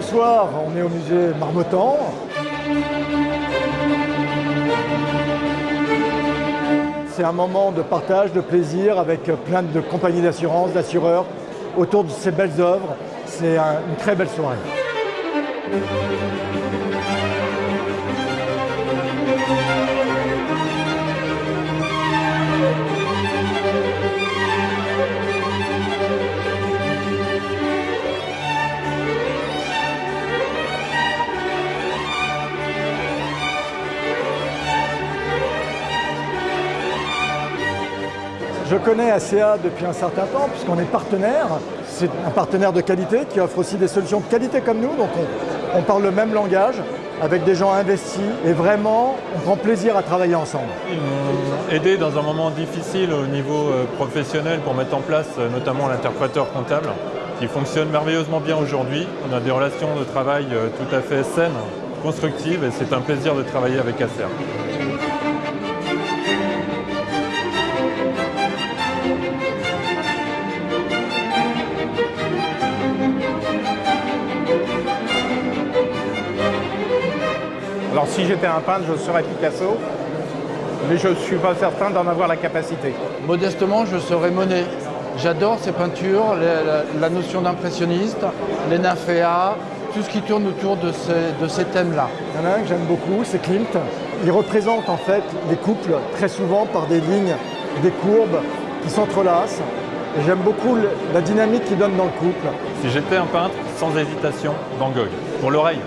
Ce soir, on est au musée Marmottan. C'est un moment de partage, de plaisir avec plein de compagnies d'assurance, d'assureurs autour de ces belles œuvres. C'est une très belle soirée. Je connais ACA depuis un certain temps puisqu'on est partenaire. C'est un partenaire de qualité qui offre aussi des solutions de qualité comme nous. Donc on, parle le même langage avec des gens investis et vraiment on prend plaisir à travailler ensemble. Ils m'ont aidé dans un moment difficile au niveau euh, professionnel pour mettre en place euh, notamment l'interpréteur comptable qui fonctionne merveilleusement bien aujourd'hui. On a des relations de travail euh, tout à fait saines, constructives et c'est un plaisir de travailler avec ACA. Alors si j'étais un peintre, je serais Picasso, mais je ne suis pas certain d'en avoir la capacité. Modestement, je serais Monet. J'adore ces peintures, la, notion d'impressionniste, les nymphéas, tout ce qui tourne autour de ces, thèmes-là. Il y en a un que j'aime beaucoup, c'est Klimt. Il représente en fait les couples très souvent par des lignes, des courbes qui s'entrelacent. Et j'aime beaucoup la dynamique qu'il donne dans le couple. Si j'étais un peintre, sans hésitation, Van Gogh. Pour l'oreille,